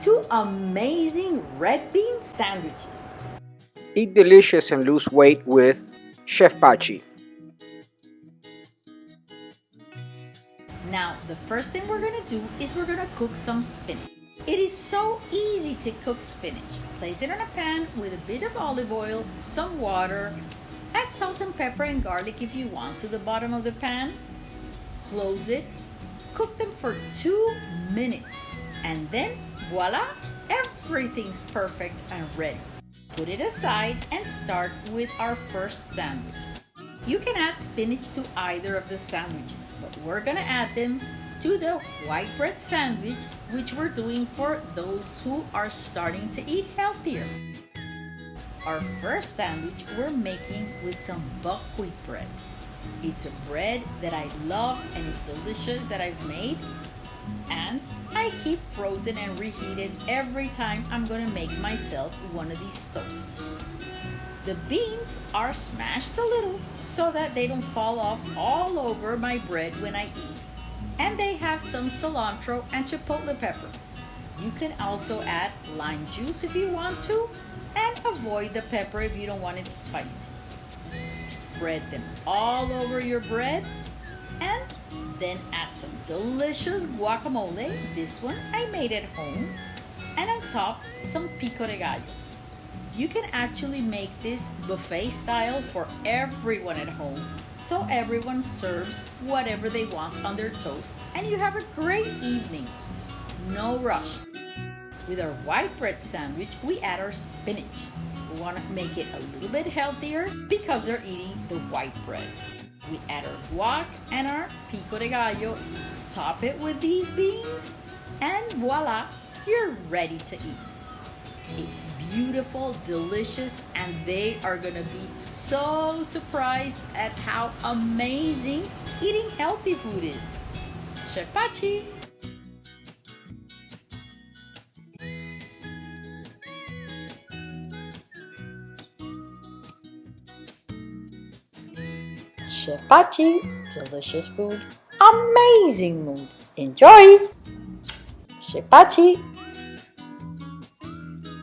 two amazing red bean sandwiches. Eat delicious and lose weight with Chef Pachi. Now, the first thing we're gonna do is we're gonna cook some spinach. It is so easy to cook spinach. Place it in a pan with a bit of olive oil, some water, add salt and pepper and garlic if you want to the bottom of the pan. Close it, cook them for two minutes, and then voila, everything's perfect and ready. Put it aside and start with our first sandwich. You can add spinach to either of the sandwiches, but we're gonna add them to the white bread sandwich, which we're doing for those who are starting to eat healthier. Our first sandwich we're making with some buckwheat bread. It's a bread that I love and it's delicious that I've made and I keep frozen and reheated every time I'm gonna make myself one of these toasts. The beans are smashed a little so that they don't fall off all over my bread when I eat. And they have some cilantro and chipotle pepper. You can also add lime juice if you want to and avoid the pepper if you don't want it spicy. Spread them all over your bread and then add some delicious guacamole. This one I made at home. And on top, some pico de gallo. You can actually make this buffet style for everyone at home. So everyone serves whatever they want on their toast and you have a great evening. No rush. With our white bread sandwich, we add our spinach. We want to make it a little bit healthier because they're eating the white bread. We add our guac and our pico de gallo, top it with these beans, and voila, you're ready to eat. It's beautiful, delicious, and they are gonna be so surprised at how amazing eating healthy food is. Chef Pachi! Chef Pachi, delicious food, amazing mood. Enjoy! Chef Pachi!